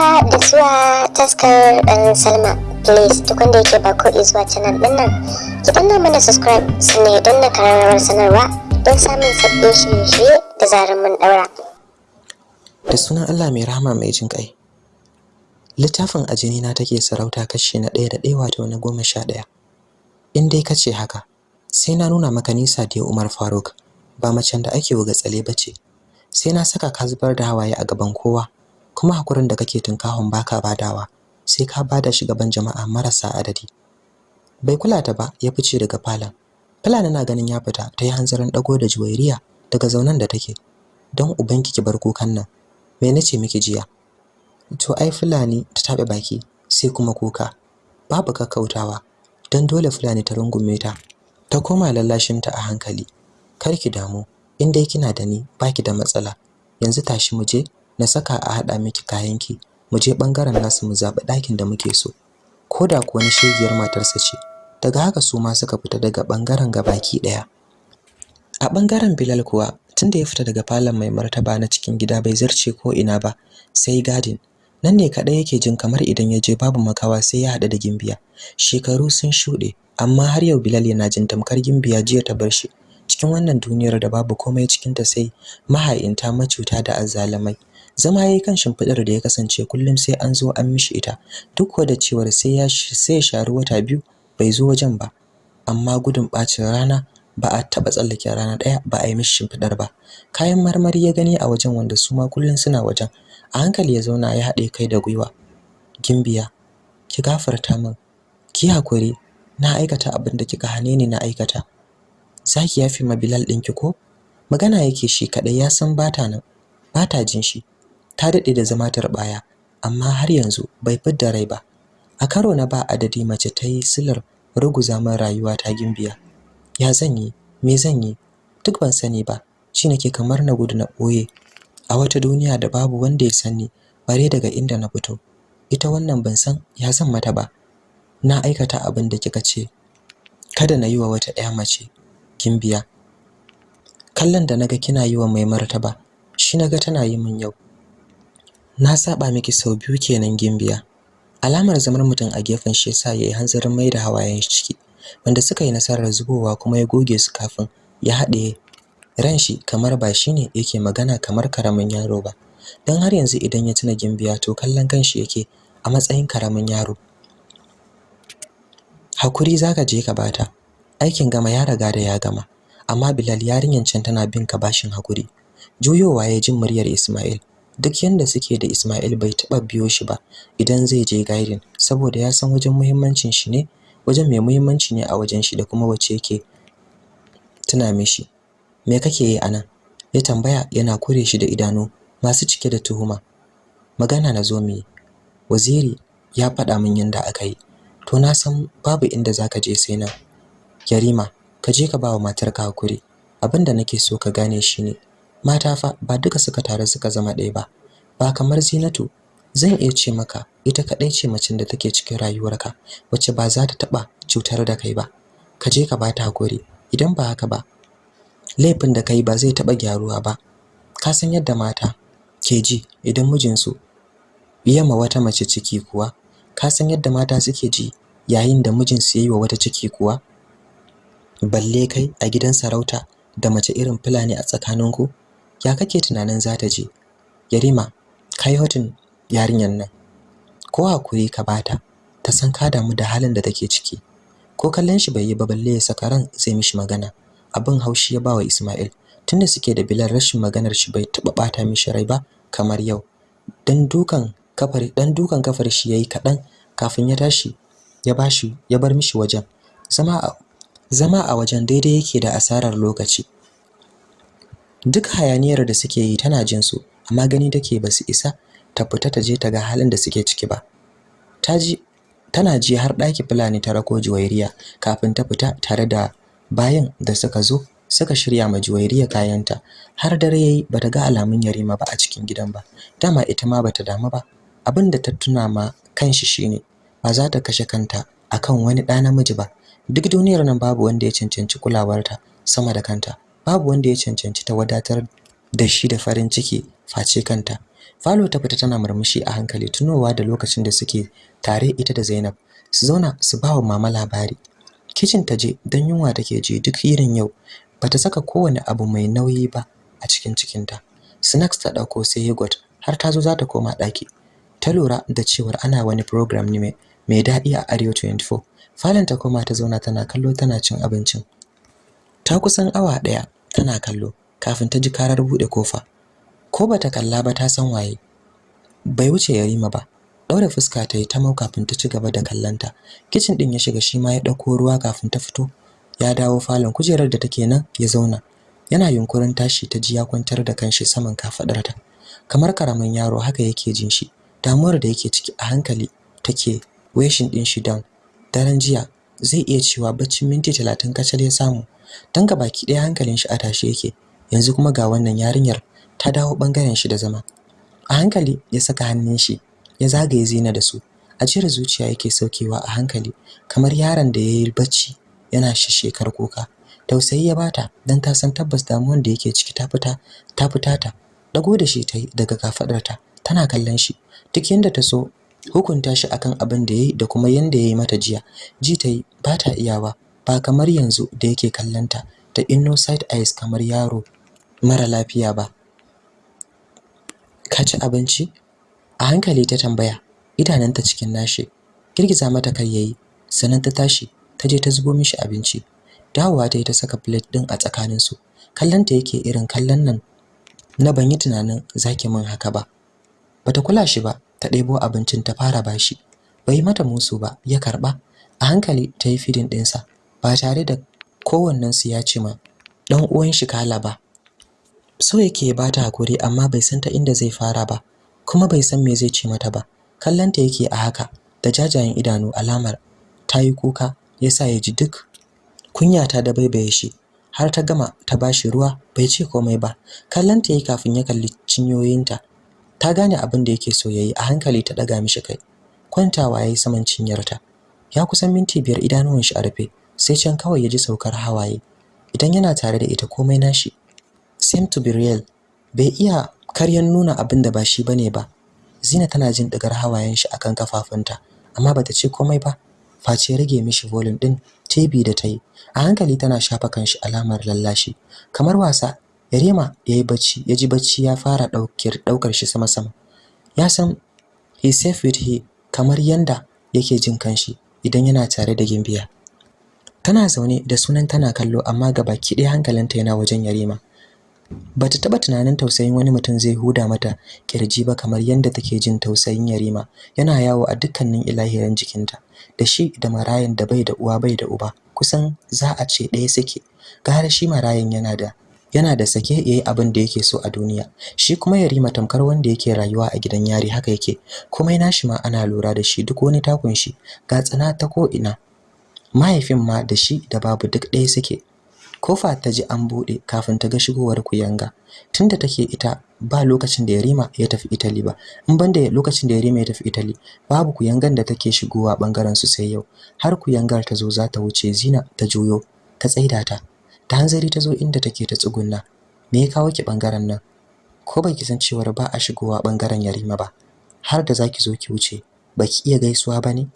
haka da zuwa taskar ɗan salma. Please duk wanda yake ba ko zuwa canal ɗin nan ki danna mana subscribe sannan ya danna kararrawar sanarwa don samun sabbin shirye-shirye da zarar mun ɗaura. Da sunan Allah mai rahama mai jin ƙai. Littafin ajini na take sarauta kashi na ɗaya da ɗaya wato na goma sha ɗaya. In dai ka ce haka sai na nuna maka nisa da Umar Faruk ba macen da ake wuga tsale bace sai na saka ka zubar da hawaye a gaban kowa. Kuma hakurin da kake tunkahon baka badawa sai ka ba da shi gaban jama'a marasa adadi. Bai kula ta ba ya fice daga falon. Fulani na ganin ya fita ta yi hanzarin dago da juwairiya daga zaunan da take. Don ubanki ki bar kukan nan me nace miki jiya? To ai fulani ta tabe baki sai kuma kuka. Babu kakkautawa don dole fulani ta rungume ta ta koma lallashinta a hankali. Kar ki damu in dai kina da ni baki da matsala. Yanzu tashi mu je na saka a hada miki kayanki. Mu je ɓangaren nasu mu zabi ɗakin da muke so. Koda kuwa ni shegiyar matarsa ce. Daga haka su ma suka fita daga ɓangaren gabaki ɗaya a ɓangaren Bilal kuwa tunda ya fita daga falon mai martaba na cikin gida bai zarce ko ina ba sai gadin. Nan ne kadai yake jin kamar idan ya je babu makawa sai ya hada da gimbiya. Shekaru sun shuɗe amma har yau Bilal yana jin tamkar gimbiya jiya ta bar shi. Cikin wannan duniyar da babu komai cikin ta sai maha'inta macuta da azzalumai. Zama yayi kan shimfidar da ya kasance kullum sai an zo an mishi ita. Duk da cewar sai ya sai ya sharu wata biyu bai zo wajen ba. Amma gudun bacin rana ba a taba tsallake rana ɗaya ba a yi mishi shimfidar ba. Kayan marmari ya gani a wajen wanda su ma kullun suna wajen. A hankali ya zauna ya haɗe kai da gwiwa. Gimbiya ki gafarta min. Ki haƙuri na aikata abin da kika hane ni na aikata. Zaki yafi ma Bilal ɗinki ko? Magana yake shi kadai ya san bata nan bata jin shi. Ta daɗe da zama tarbaya amma har yanzu bai fidda rai ba. A karo na ba adadi mace ta yi silar ruguza min rayuwa ta gimbiya. Ya zan yi? Me zan yi? Duk ban sani ba. Shi nake kamar na gudu na ɓoye a wata duniya da babu wanda ya sani bare daga inda na fito. Ita wannan ban san ya zan mata ba. Na aikata abin da kika ce. Kada na yi wa wata ɗaya mace gimbiya. Kallon da na ga kina yi wa mai martaba shi na ga tana yi min yau. Na saba miki sau biyu kenan gimbiya. Alamar zamar mutum a gefen shi yasa yayi hanzarin mai da hawayen shi ciki wanda suka yi nasarar zubowa kuma ya goge su kafin ya haɗe ran shi kamar ba shine yake magana kamar ƙaramin yaro ba. Dan har yanzu idan ya tuna gimbiya to kallon kanshi yake a matsayin ƙaramin yaro. Hakuri zaka je ka bata aikin gama ya riga da ya gama amma Bilal yarinyan can tana bin ka bashin haƙuri. Juyowa ya jin muryar Ismail. Duk yanda suke da Ismail bai taba biyo shi ba idan zai je guiding saboda ya san wajen muhimmancin shi ne wajen mai muhimmanci ne a wajen shi da kuma wace yake tuna mishi. Me kake yi a nan ya tambaya yana kure shi da idanu masu cike da tuhuma. Magana na zo mi waziri ya faɗa min yanda aka yi. To na san babu inda zaka je sai na Yarima ka je ka ba wa matarka haƙuri. Abinda nake so ka gane shine mata fa ba duka suka tare suka zama ɗaya ba. Ba kamar Zinatu zan iya ce maka ita kadai ce macen da take cikin rayuwarka wacce ba za ta taba cutar da kai ba. Ka je ka bata haƙuri idan ba haka ba laifin da kai ba zai taba gyaruwa ba. Ka san yadda mata ke ji idan mijinsu ma wata mace ciki kuwa? Ka san yadda mata suke ji yayin da mijinsu yayi wa wata ciki kuwa? Balle kai a gidan sarauta da mace irin fulani a tsakaninku? Ya kake tunanin za ta je? Yarima kai hotun yarinyar nan. Ko haƙuri ka bata ta san ka damu da halin da take ciki. Ko kallon shi bai yi ba balle ya saka ran zai mishi magana. Abin haushi ya bawa Ismail. Tunda suke da Bilal rashin maganar shi bai taba bata mishi rai ba kamar yau. Dan dukan kafar dan dukan kafar shi yayi kadan kafin ya tashi ya bashi ya bar mishi wajen. Zama a zama a wajen daidai yake da asarar lokaci. Duk hayaniyar da suke yi tana jin su amma gani take ba su isa ta fita ta je ta ga halin da suke ciki ba. Ta ji tana ji har ɗaki fulani ta rako juwairiya kafin ta fita tare da bayan da suka zo suka shirya ma juwairiya kayanta. Har dare yayi bata ga alamun yarima ba a cikin gidan ba. Dama ita ma bata damu ba. Abin da ta tuna ma kanshi shine ba za ta kashe kanta akan wani ɗa namiji ba. Duk duniyar nan babu wanda ya cancanci kulawarta sama da kanta. Babu wanda ya cancanci ta wadatar da shi da farin ciki face kanta. Falo ta fita tana murmushi a hankali tunowa da lokacin da suke tare ita da Zainab. Su zauna su ba wa mama labari. Kitchen ta je don yunwa take ji duk irin yau. Bata saka kowane abu mai nauyi ba a cikin cikinta. Snacks ta ɗauko sai yogurt har ta zo za ta koma daki ta lura da cewar ana wani program ne mai daɗi a Arewa 24 falon ta koma ta zauna tana kallo tana cin abincin. Ta kusan awa ɗaya tana kallo kafin ta ji karar buɗe ƙofa. Ko bata kalla ba ta san waye. Bai wuce yarima ba daure fuska ta yi ta mau kafin ta ci gaba da kallanta kitchen din ya shiga shi ma ya ɗauko ruwa kafin ta fito. Ya dawo falon kujerar da take nan ya zauna. Yana yunkurin tashi ta ji ya kwantar da kanshi saman kafadarta kamar ƙaramin yaro haka yake jin shi. Damuwar da yake ciki a hankali take weshin din shi down. Daren jiya zai iya cewa baccin minti 30 kacal ya samu. Ga baki ɗaya hankalin shi a tashi yake. Yanzu kuma ga wannan yarinyar ta dawo ɓangaren shi da zama. A hankali ya saka hannun shi ya zagaye zina da su. Ajiyar zuciya yake saukewa a hankali kamar yaron da yayi bacci yana shishekar kuka. Tausayi ya bata dan ta san tabbas damuwar da yake ciki ta fita ta fita ta. Dago da shi tai daga kafadarta tana kallon shi. Duk yanda ta so hukunta shi akan abin da yayi da kuma yanda yayi mata jiya. Ji tai ba ta iyawa. Ba kamar yanzu da yake kallanta da innocent eyes kamar yaro mara lafiya ba. Ka ci abinci? A hankali ta tambaya idananta cikin nashi. Girgiza mata kai yayi sannan ta tashi ta je ta zubo mishi abinci. Dawowa ta yi ta saka plate din a tsakanin su kallanta yake irin kallon nan na ban yi tunanin zaki min haka ba. Bata kula shi ba ta ɗebo abincin ta fara bashi bai mata musu ba ya karɓa a hankali ta yi fidin ɗinsa. Ba tare da kowannen su ya ce ma dan uwan shi kala ba. So yake ba ta haƙuri amma bai san ta inda zai fara ba kuma bai san me zai ce mata ba. Kallanta yake a haka da jajayen idanu alamar ta yi kuka yasa ya ji duk kunya ta da baibaye shi har ta gama ta bashi ruwa bai ce komai ba. Kallanta yake kafin ya kalli cinyoyinta ta gane abin da yake so yayi a hankali ta daga mishi kai. Kwantawa yayi saman cinyarta ya kusan minti biyar idanuwan shi a rufe sai can kawai ya ji saukar hawaye. Idan yana tare da ita komai nashi. Seem to be real. Bai iya karyan nuna abin da ba shi ba ne ba. Zina tana jin digar hawayen shi akan kafafunta amma bata ce komai ba. Face rage mishi volume din TV da tayi a hankali tana shafa kanshi alamar lallashi. Kamar wasa Yarima yayi bacci yaji bacci ya fara ɗaukar ɗaukar shi sama sama ya san he safe with he kamar yanda yake jin kanshi idan yana tare da Gimbiya. Tana zaune da sunan tana kallo amma gabaki ɗaya hankalinta yana wajen Yarima. Bata taba tunanin tausayin wani mutum zai huda mata ƙirji ba kamar yanda take jin tausayin Yarima. Yana yawo a dukkanin ilahirin jikinta da shi da marayan da bai da uwa bai da uba. Kusan za a ce ɗaya suke. Gara shi marayan yana da yana da sake yayi abin da yake so a duniya. Shi kuma Yarima tamkar wanda yake rayuwa a gidan yari haka yake. Komai nashi ma ana lura da shi duk wani takun shi. Ga tsana ta ko ina mahaifin ma da shi da babu duk ɗaya suke. Kofa ta ji an buɗe kafin ta ga shigowar kuyanga. Tunda take ita ba lokacin da Yarima ya tafi Italy ba. In banda lokacin da Yarima ya tafi Italy babu kuyangan da take shigowa ɓangaren su sai yau. Har kuyangar ta zo za ta wuce Zina ta juyo ta tsaida ta. Ta hanzari ta zo inda take ta tsugunna. Me ya kawo ki ɓangaren nan? Ko baki san cewar ba a shigowa ɓangaren Yarima ba. Har da zaki zo ki wuce baki iya gaisuwa ba ne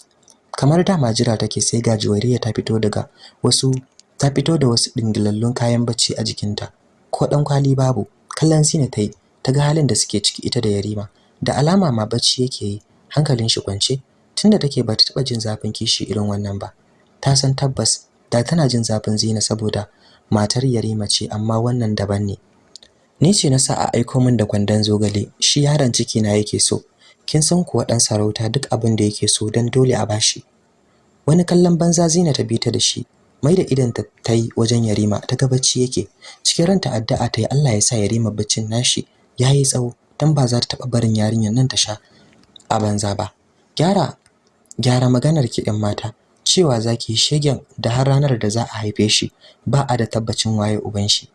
kamar dama jira take sai ga Juwariya ta fito daga wasu ta fito da wasu dingilallun kayan bacci a jikinta. Ko dan kwali babu kallon Sina tayi ta ga halin da suke ciki ita da Yarima. Da alama ma bacci yake yi hankalin shi kwance tunda take ba ta taba jin zafin kishi irin wannan ba. Ta san tabbas da tana jin zafin Zina saboda matar Yarima ce amma wannan daban ne. Ni ce na sa a aiko min da kwandon zogale shi yaron ciki na yake so. Kin san kuwa dan sarauta duk abin da yake so dan dole a bashi wani kallon banza Zina ta bi ta da shi mai da idan ta yi wajen Yarima ta ga bacci yake. Cikin ranta addu'a ta yi Allah ya sa Yarima baccin nashi yayi tsawo dan ba za ta taba barin yarinyar nan ta sha a banza ba. Gyara gyara maganar ki ɗan mata cewa zaki shegen da har ranar da za a haife shi ba a da tabbacin waye uban shi.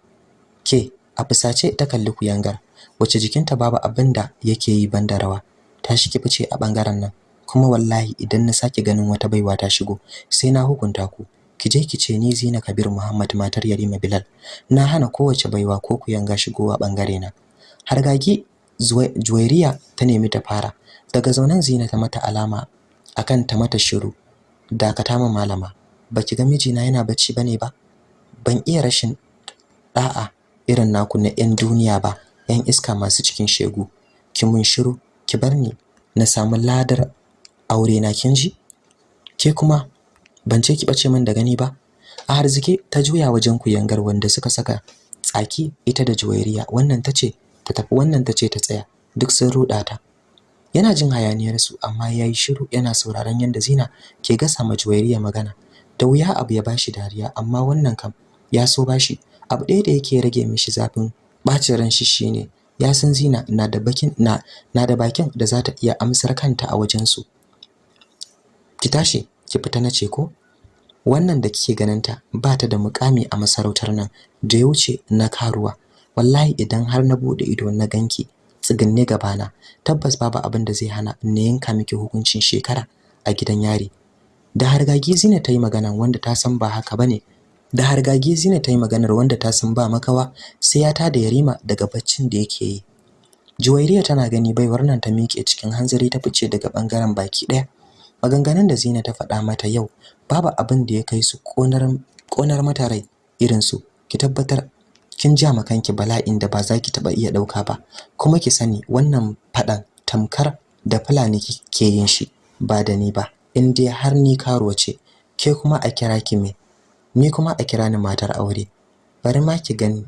Ke a fusace ta kalli kuyangar wace jikinta babu abin da yake yi banda rawa. Ta shi fice a ɓangaren nan. Kuma wallahi idan na sake ganin wata baiwa ta shigo sai na hukunta ku. Ki je ki ce ni Zina Kabir Muhammad matar Yarima Bilal. Na hana kowace baiwa ko kuyanga shigowa ɓangare na. Hargagi Juwairiya ta nemi ta fara. Daga zaunan Zina ta mata alama akan ta mata shiru. Dakata min malama. Baki ga mijina yana bacci ba ne ba? Ban iya rashin da'a irin naku na yan duniya ba yan iska masu cikin shegu. Ki mun shiru. Ki bar ni na samu ladar aure na kin ji? Ke kuma ban ce ki bace min da gani ba. A harzike ta juya wajen kuyangar wanda suka saka tsaki ita da juwairiya. Wannan tace ta tafi wannan tace ta tsaya. Duk sun ruda ta. Yana jin hayaniyar su amma yayi shiru yana sauraron yanda Zina ke gasa ma juwairiya magana. Da wuya abu ya bashi dariya amma wannan kam ya so bashi abu ɗaya da yake rage mishi zafin bacin ran shi shine ya san Zina na da bakin na na da bakin da za ta iya amsar kanta a wajen su ki tashi ki fita nace ko? Wannan da kike ganinta ba ta da mukami a masarautar nan da ya wuce na karuwa. Wallahi idan har na buɗe ido na ganki tsiginne gabana tabbas babu abin da zai hana na yanka miki hukuncin shekara a gidan yari. Da hargagi zina ta yi magana wanda ta san ba haka ba ne da hargagi zina ta yi maganar wanda ta san ba makawa sai ya tada yarima daga baccin da yake yi. Juwairiya tana gani baiwar nan ta miƙe cikin hanzari ta fice daga ɓangaren baki ɗaya. Maganganun da Zina ta faɗa mata yau babu abin da ya kai su konar konar mata rai irin su. Ki tabbatar kin ja kanki bala'in da ba za ki taba iya ɗauka ba kuma ki sani wannan faɗan tamkar da fulani ke yin shi ba da ni ba in dai har ni karuwa ce ke kuma a kira ki me ni kuma a kira ni matar aure. Bari ma ki gani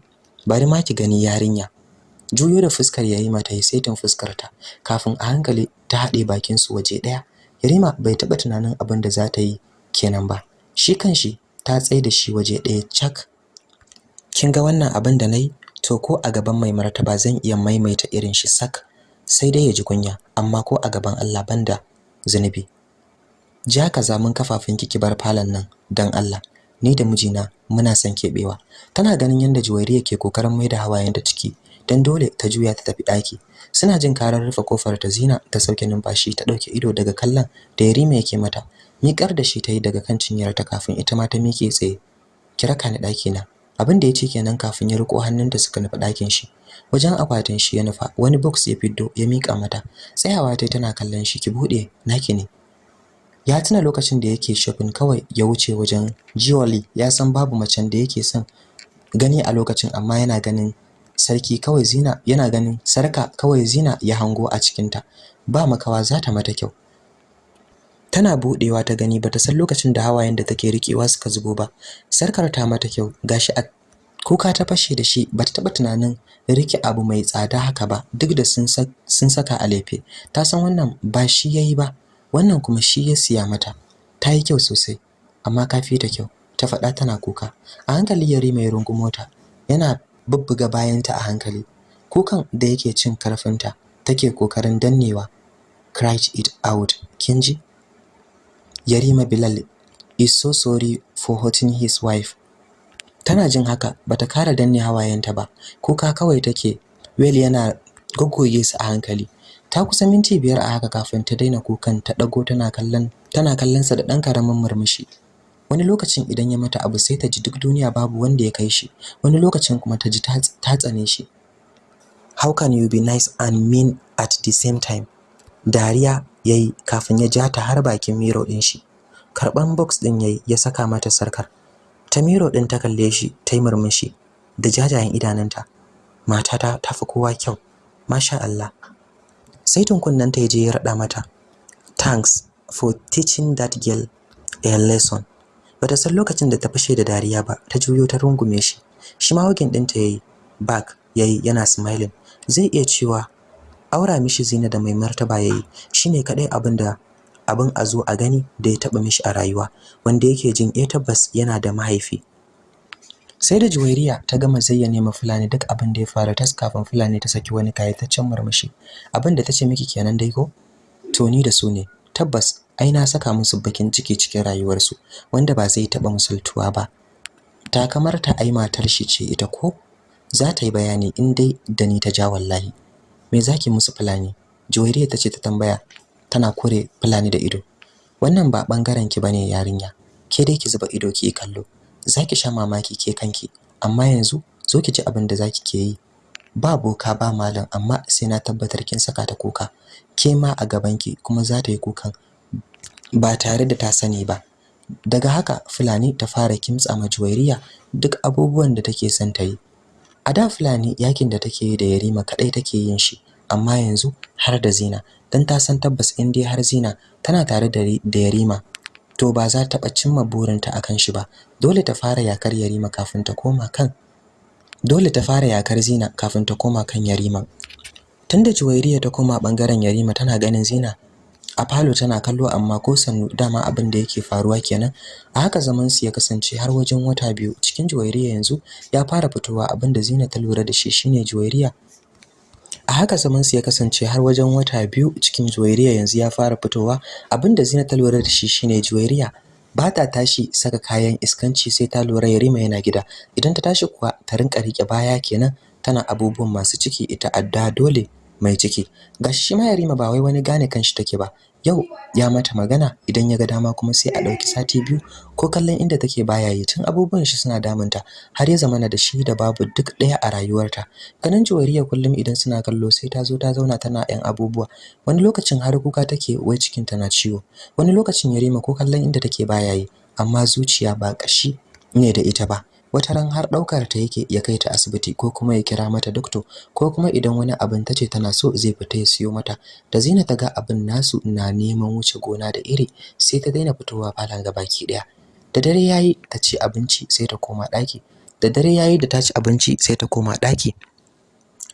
bari ma ki gani yarinya. Juyo da fuskar yayi mata yi saitin fuskar ta kafin a hankali ta haɗe bakin su waje ɗaya. Yarima bai taɓa tunanin abin da za ta yi kenan ba. Shi kanshi ta tsaye da shi waje ɗaya cak. Kin ga wannan abin da na yi to ko a gaban mai martaba zan iya maimaita irin shi sak. Sai dai ya ji kunya amma ko a gaban Allah banda zunubi. Ja ka zamun kafafun ki bar falon nan dan Allah. Ni da mijina muna son kebewa tana ganin yanda Juwairiya ke ƙoƙarin maida hawayen da ciki dan dole ta juya ta tafi daki suna jin karar rufe ƙofar ta Zina ta sauke numfashi ta ɗauke ido daga kallon da Yarima yake mata. Miƙar da shi ta yi daga kan cinyarta kafin ita ma ta miƙe tsaye. Kira ka ni daki na abin da ya ce kenan kafin ya riko hannunta suka nufi ɗakin shi. Wajen akwatin shi ya nufa wani box ya fiddo ya mika mata. Tsayawa tai tana kallon shi ki buɗe naki ne. Ya tuna lokacin da yake shopping kawai ya wuce wajen jewelry ya san babu macen da yake son gani a lokacin amma yana ganin sarki kawai zina yana ganin sarka kawai zina ya hango a cikinta. Ba makawa za ta mata kyau. Tana budewa ta gani bata san lokacin da hawayen da take rikewa suka zubo ba. Sarkar ta mata kyau gashi a kuka ta fashe da shi bata taba tunanin riƙe abu mai tsada haka ba duk da sun saka a lefe. Ta san wannan ba shi yayi ba. Wannan kuma shi ya siya mata ta yi kyau sosai amma kafi ta kyau ta faɗa tana kuka a hankali yare mai rungu mota yana bubbuga bayanta a hankali kukan da yake cin karfinta take ƙoƙarin dannewa cried it out kin ji Yarima Bilal is so sorry for hurting his wife. Tana jin haka bata kara danne hawayenta ba. Kuka kawai take. Well yana goggoye su a hankali. Ta kusa minti biyar a haka kafin ta daina kukan ta dago tana kallon tana kallon sa da dan ƙaramin murmushi. Wani lokacin idan ya mata abu sai ta ji duk duniya babu wanda ya kai shi. Wani lokacin kuma ta ji ta tsane shi. How can you be nice and mean at the same time? Dariya yayi kafin ya ja ta har bakin miro din shi karɓan box din yayi ya saka mata sarkar ta miro din ta kalle shi ta yi murmushi da jajayen idanunta matata ta fi kowa kyau masha Allah sai tunkunnan ta je ya rada mata thanks for teaching that girl a lesson. Bata san lokacin da ta fashe da dariya ba ta juyo ta rungume shi. Shi ma wagin ɗinta yayi back yayi yana smiling. Zai iya cewa aura mishi zina da mai martaba yayi shine kadai abin da abin a zo a gani da ya taba mishi a rayuwa wanda yake jin eh tabbas yana da mahaifi. Sai da juwairiya ta gama zayyane ma fulani duk abin da ya fara tas kafin fulani ta saki wani kayataccen murmushi. Abin da tace miki kenan dai ko? To ni da su ne. Tabbas ai na saka musu bakin ciki cikin rayuwarsu wanda ba zai taba musultuwa ba. Ta kamar ta ai matar shi ce ita ko? Za ta yi bayani in dai da ni ta ja wallahi. Me zaki musu fulani? Juwairiya tace ta tambaya tana kore fulani da ido. Wannan ba ɓangaren ki ba ne yarinya. Ke dai ki zuba ido ki kallo. Zaki sha mamaki ke kanki. Amma yanzu zo ki ji abin da zaki ke yi. Ba boka ba malam amma sai na tabbatar kin saka ta kuka. Ke ma a gabanki kuma za ta yi kukan ba tare da ta sani ba. Daga haka fulani ta fara kimtsa ma juwairiya duk abubuwan da take son ta yi. A da fulani yaƙin da take yi da yarima kadai take yin shi amma yanzu har da zina. Dan ta san tabbas in dai har zina tana tare da yarima to ba za ta taɓa cimma burinta akan shi ba. Dole ta fara yakar yarima kafin ta koma kan dole ta fara yakar zina kafin ta koma kan yarima. Tunda juwairiya ta koma ɓangaren yarima tana ganin zina a falo tana kallo amma ko sannu dama abin da yake faruwa kenan. A haka zaman su ya kasance har wajen wata biyu. Cikin juwairiya yanzu ya fara fitowa abin da Zina ta lura da shi shine juwairiya a haka zaman su ya kasance har wajen wata biyu cikin juwairiya yanzu ya fara fitowa. Abin da Zina ta lura da shi shine juwairiya ba ta tashi saka kayan iskanci sai ta lura Yarima yana gida. Idan ta tashi kuwa ta rinka riƙe baya kenan tana abubuwan masu ciki ita adda dole mai ciki. Gashi shi ma Yarima ba wai wani gane kanshi take ba. Yau ya mata magana idan ya ga dama kuma sai a ɗauki sati biyu. Ko kallon inda take baya yi tun abubuwan shi suna damunta har ya zamana da shi da babu duk ɗaya a rayuwarta. Ganin juwariya kullum idan suna kallo sai ta zo ta zauna tana yan abubuwa. Wani lokacin har kuka take wai cikin ta na ciwo. Wani lokacin Yarima ko kallon inda take baya yi amma zuciya ba kashi ne da ita ba. Wata ran har ɗaukar ta yake ya kai ta asibiti ko kuma ya kira mata doctor ko kuma idan wani abin tace tana so zai fita ya siyo mata. Da Zina ta ga abin nasu na neman wuce gona da iri sai ta daina fitowa falon gabaki ɗaya da dare yayi ta ci abinci sai ta koma daki da dare yayi da ta ci abinci sai ta koma daki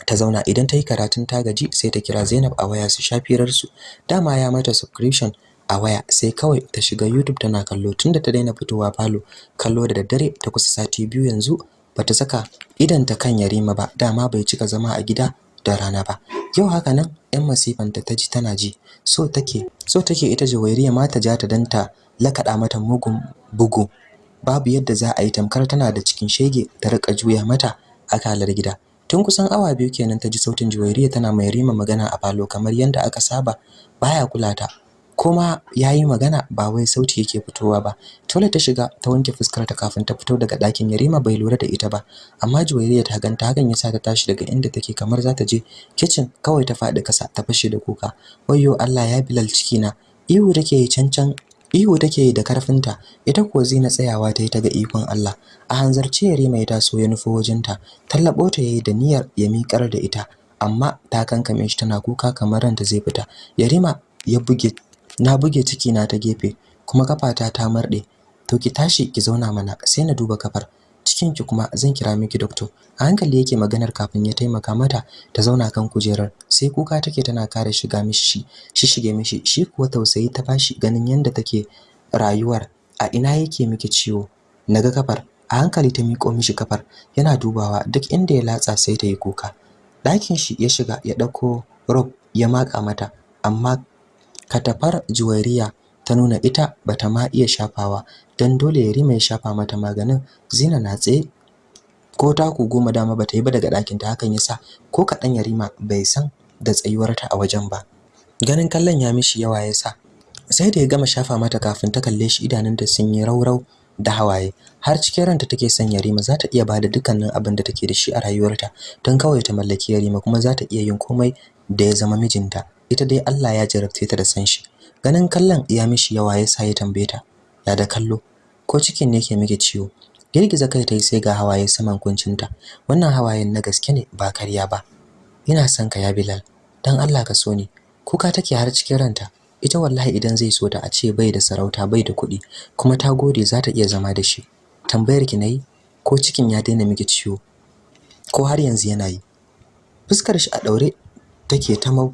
ta zauna idan ta yi karatun ta gaji sai ta kira Zainab a waya su shafirar su dama ya mata subscription a waya sai kawai ta shiga YouTube tana kallo. Tunda ta daina fitowa falo kallo da daddare ta kusa sati biyu yanzu bata saka idan ta kan Yarima ba. Dama bai cika zama a gida da rana ba. Yau haka nan ɗan masifanta ta ji tana ji. So take so take ita Jawairiya ma ta ja ta danta lakaɗa mata mugun bugu. Babu yadda za a yi tamkar tana da cikin shege ta riƙa juya mata akalar gida. Tun kusan awa biyu kenan ta ji sautin Juwairiya tana mai rima magana a falo kamar yadda aka saba. Baya kula ta. Kuma yayi magana ba wai sauti yake fitowa ba. Tole ta shiga ta wanke fuskar ta kafin ta fito daga ɗakin. Yarima bai lura da ita ba amma Juwairiya ta ganta. Hakan yasa ta tashi daga inda take kamar za ta je kitchen kawai ta faɗi kasa ta fashe da kuka. Wayyo Allah ya bilal ciki na ihu take yi cancan ihu take yi da karfinta ita kuwa zina tsayawa ta yi ta ga ikon Allah. A hanzarce Yarima ya taso ya nufo wajenta. Tallabo ta yayi da niyyar ya miƙar da ita amma ta kankame shi tana kuka kamar ranta zai fita. Yarima ya buge na buge ciki na ta gefe kuma kafata ta marde to ki tashi ki zauna mana sai na duba kafar cikin ki kuma zan kira miki doctor. A hankali yake maganar kafin ya taimaka mata ta zauna kan kujerar. Sai kuka take tana kare shiga mishi shi shige mishi. Shi kuwa tausayi ta bashi ganin yanda take rayuwar. A ina yake miki ciwo? Naga kafar a hankali ta miko mishi kafar yana dubawa duk inda ya latsa sai ta yi kuka. Ɗakin shi ya shiga ya ɗauko rob ya maka mata amma katafar juwariya ta nuna ita bata ma iya shafawa dan dole ya rima ya shafa mata maganin. Zina na tsaye ko taku goma dama bata yi ba daga ɗakin ta hakan yasa ko kaɗan yarima bai san da tsayuwarta a wajen ba. Ganin kallon ya mishi yawa yasa sai da ya gama shafa mata kafin ta kalle shi idanunta sun yi raurau da hawaye. Har cikin ranta take son Yarima za ta iya ba da dukkanin abin da take da shi a rayuwarta don kawai ta mallaki Yarima kuma za ta iya yin komai da ya zama mijinta. Ita dai Allah ya jarabce ta da san shi. Ganin kallon ya mishi yawa yasa ya tambaye ta ya da kallo? Ko cikin ne ke miki ciwo? Girgiza kai tai sai ga hawaye saman kuncinta. Wannan hawayen na gaske ne ba karya ba. Ina son ka ya Bilal. Dan Allah ka so ni. Kuka take har cikin ranta. Ita wallahi idan zai so ta a ce bai da sarauta bai da kuɗi kuma ta gode za ta iya zama da shi. Tambayar ki na yi ko cikin ya daina miki ciwo? Ko har yanzu yana yi? Fuskar shi a daure take ta mau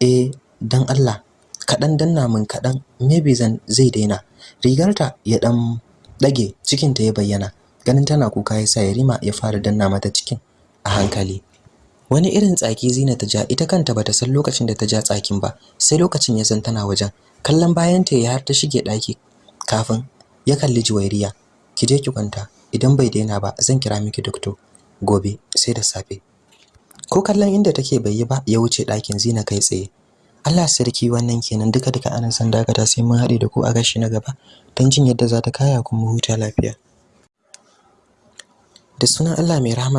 eh dan Allah kaɗan danna min kaɗan maybe zan zai daina. Rigarta ya dan dage cikinta ya bayyana. Ganin tana kuka yasa Yarima ya fara danna mata cikin a hankali. Wani irin tsaki Zina ta ja ita kanta bata san lokacin da ta ja tsakin ba sai lokacin ya san tana wajen. Kallon bayan ta ya har ta shige daki kafin ya kalli Juwairiya. Ki je ki kwanta idan bai daina ba zan kira miki doctor gobe sai da safe. Ko kallon inda take bai yi ba ya wuce ɗakin Zina kai tsaye. Allah sarki wannan kenan. Duka duka a nan san dakata sai mun haɗe da ku a gashi na gaba don jin yadda za ta kaya kuma huta lafiya. Da sunan Allah mai rahama